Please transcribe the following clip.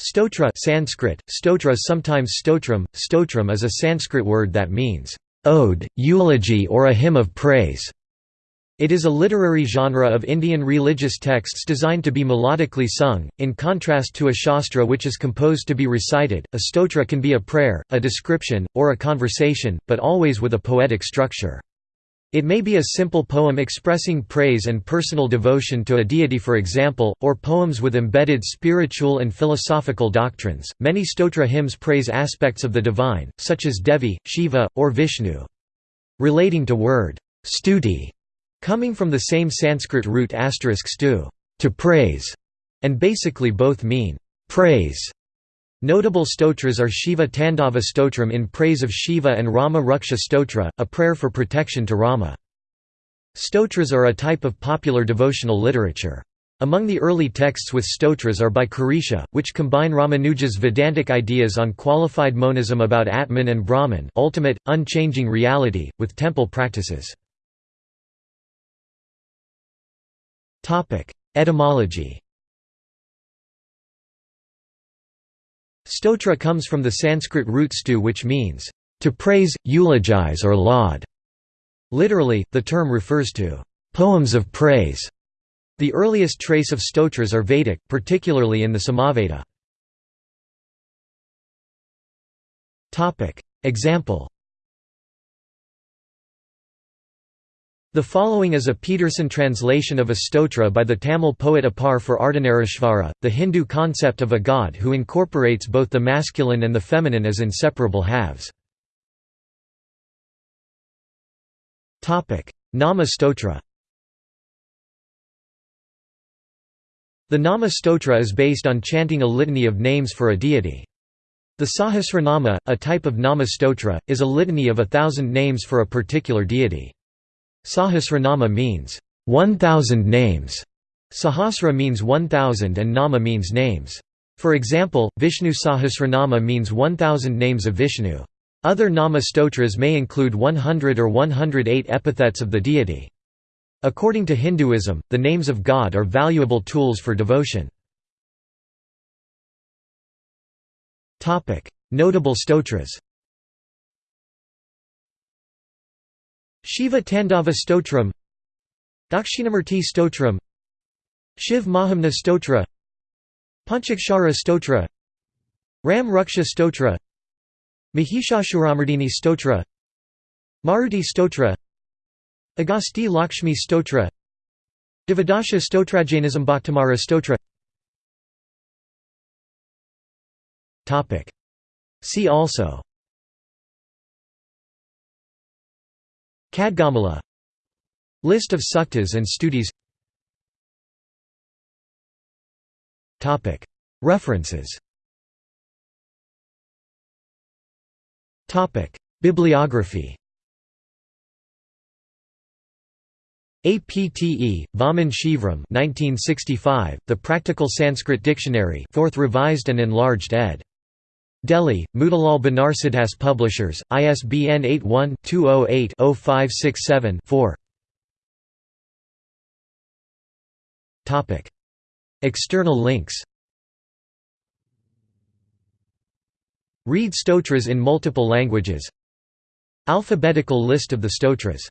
Stotra Sanskrit, stotra sometimes stotram, stotram is a Sanskrit word that means, "...ode, eulogy or a hymn of praise". It is a literary genre of Indian religious texts designed to be melodically sung, in contrast to a shastra which is composed to be recited. A stotra can be a prayer, a description, or a conversation, but always with a poetic structure. It may be a simple poem expressing praise and personal devotion to a deity for example, or poems with embedded spiritual and philosophical doctrines. Many stotra hymns praise aspects of the divine, such as Devi, Shiva, or Vishnu. Relating to word stuti, coming from the same Sanskrit root asterisk *stu, to praise, and basically both mean praise. Notable stotras are Shiva Tandava Stotram in praise of Shiva and Rama Raksha Stotra, a prayer for protection to Rama. Stotras are a type of popular devotional literature. Among the early texts with stotras are by Kurisha, which combine Ramanuja's Vedantic ideas on qualified monism about Atman and Brahman ultimate, unchanging reality, with temple practices. Etymology Stotra comes from the Sanskrit root stu which means, to praise, eulogize or laud. Literally, the term refers to poems of praise. The earliest trace of stotras are Vedic, particularly in the Samaveda. Example The following is a Peterson translation of a stotra by the Tamil poet Appar for Ardhanarishvara, the Hindu concept of a god who incorporates both the masculine and the feminine as inseparable halves. Nama stotra The Nama stotra is based on chanting a litany of names for a deity. The Sahasranama, a type of Nama stotra, is a litany of a thousand names for a particular deity. Sahasranama means, 1,000 names. Sahasra means 1,000 and Nama means names. For example, Vishnu Sahasranama means 1,000 names of Vishnu. Other Nama stotras may include 100 or 108 epithets of the deity. According to Hinduism, the names of God are valuable tools for devotion. Notable stotras Shiva Tandava Stotram Dakshinamurti Stotram Shiv Mahimna Stotra Panchakshara Stotra Ram Raksha Stotra Mahishashuramardini Stotra Maruti Stotra Agasti Lakshmi Stotra Devadasha Stotrajainism Bhaktamara Stotra. See also Khadgamala. List of suktas and stutis References. Bibliography. APTE, Vaman Shivram 1965, The Practical Sanskrit Dictionary 4th revised and enlarged ed. Delhi, Motilal Banarsidass Publishers, ISBN 81-208-0567-4 External links Read stotras in multiple languages. Alphabetical list of the stotras